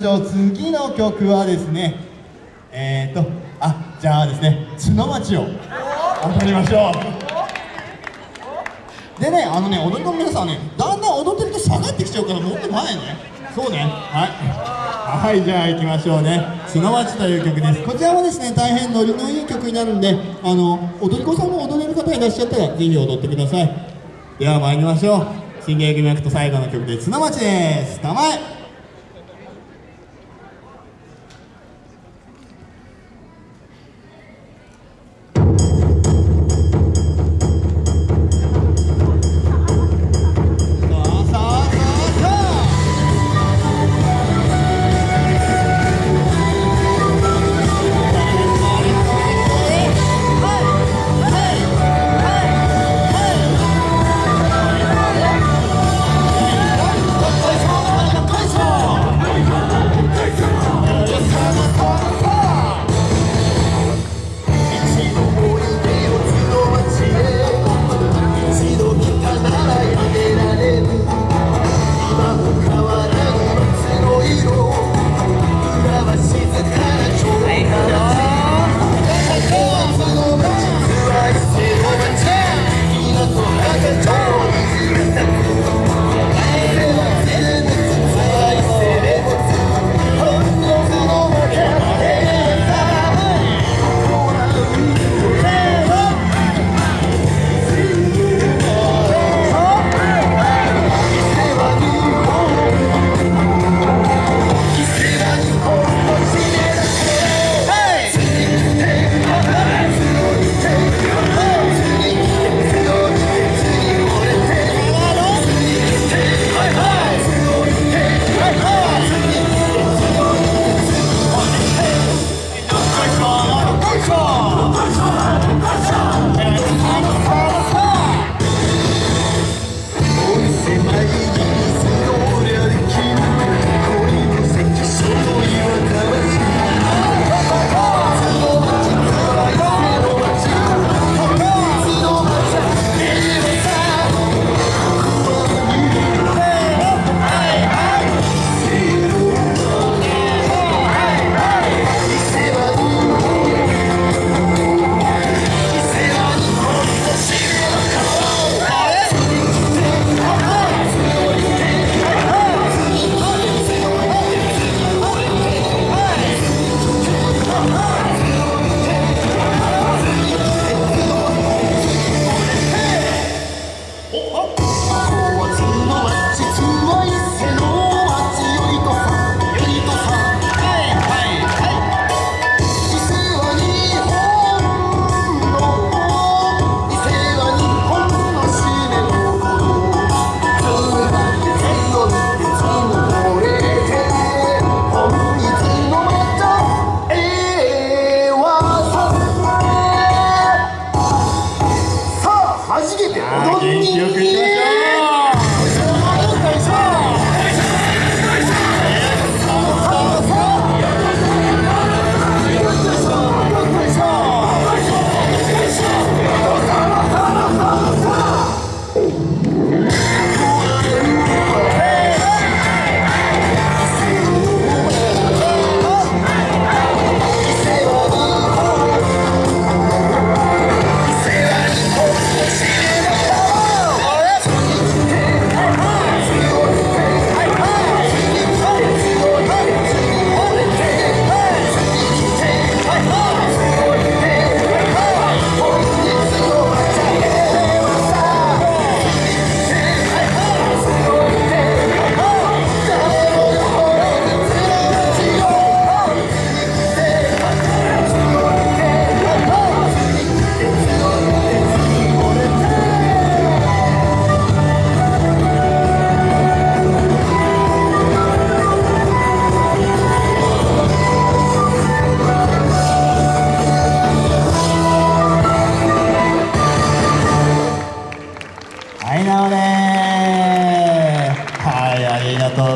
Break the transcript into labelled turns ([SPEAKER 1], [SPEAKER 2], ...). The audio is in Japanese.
[SPEAKER 1] 次の曲はですねえーとあじゃあですね角町を踊りましょう。でねあのね踊り子の皆さんねだんだん踊ってると下がってきちゃうからもっと前ね。そうね。はい。はいじゃあ行きましょうね。角町という曲です。こちらもですね大変ノリのいい曲になるんであの踊り子さんも踊れる方いらっしゃったらぜひ踊ってください。では参りましょう。新芸組役と最後の曲で角町です。名前。You. que